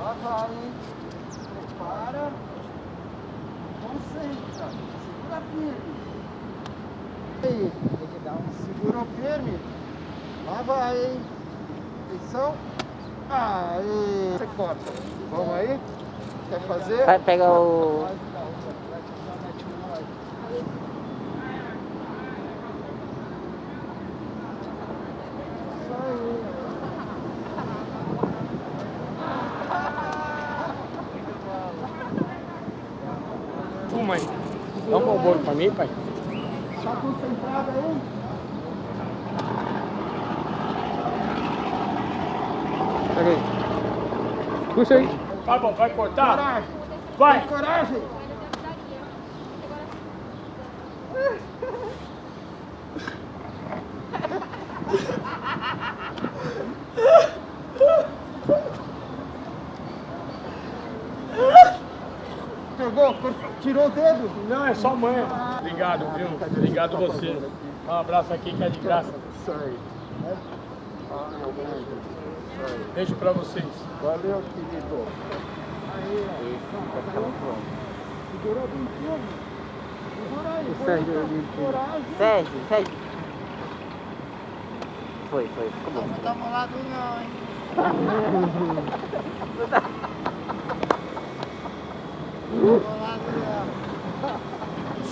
Lá vai, hein? Prepara. Concentra. Segura firme. Aí, tem que dar um seguro firme. Lá vai, hein? Atenção. Aí. Você corta. Vamos aí? Quer fazer? Vai pegar o... Isso aí. Ô mãe, dá um bolo pra mim, pai. Tá concentrado aí? Pega aí. Puxa aí. Tá bom, vai cortar? Coragem. Vai. Tem coragem. Cor- tirou o dedo. Não, é só mãe. Obrigado, viu? Obrigado você. Um abraço aqui que é de graça. Beijo pra vocês. Valeu, querido. Aí, Segurou bem firme. Segura aí. Sérgio. Sérgio, Sérgio. Foi, foi, ficou bom. Não tá molado não, hein?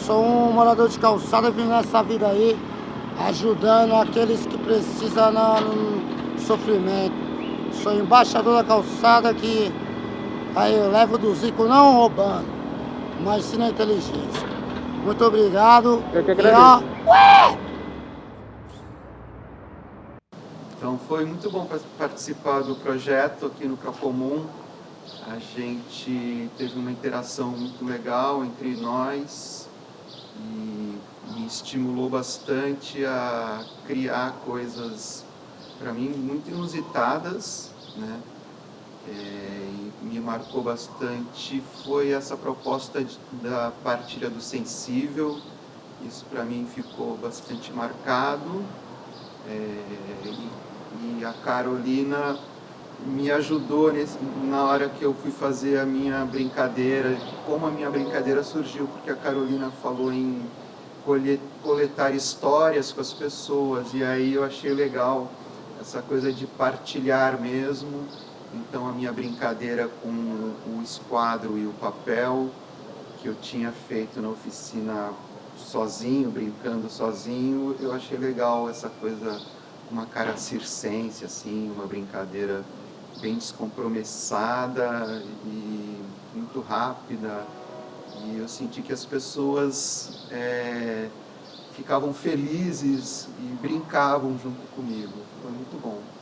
Sou um morador de calçada vim nessa vida aí, ajudando aqueles que precisam no, sofrimento. Sou embaixador da calçada que aí eu levo do Zico não roubando, mas sim na inteligência. Muito obrigado. Eu que agradeço. Então foi muito bom pa- participar do projeto aqui no Procomum. A gente teve uma interação muito legal entre nós e me estimulou bastante a criar coisas, para mim, muito inusitadas, né? É, e me marcou bastante foi essa proposta de- da partilha do sensível. Isso para mim ficou bastante marcado. É, e, e a Carolina me ajudou nesse- na hora que eu fui fazer a minha brincadeira, como a minha brincadeira surgiu, porque a Carolina falou em coletar histórias com as pessoas, e aí eu achei legal essa coisa de partilhar mesmo. Então a minha brincadeira com o esquadro e o papel, que eu tinha feito na oficina sozinho, brincando sozinho, eu achei legal essa coisa, uma cara circense, assim, uma brincadeira bem descompromissada e muito rápida. E eu senti que as pessoas é, ficavam felizes e brincavam junto comigo. Foi muito bom.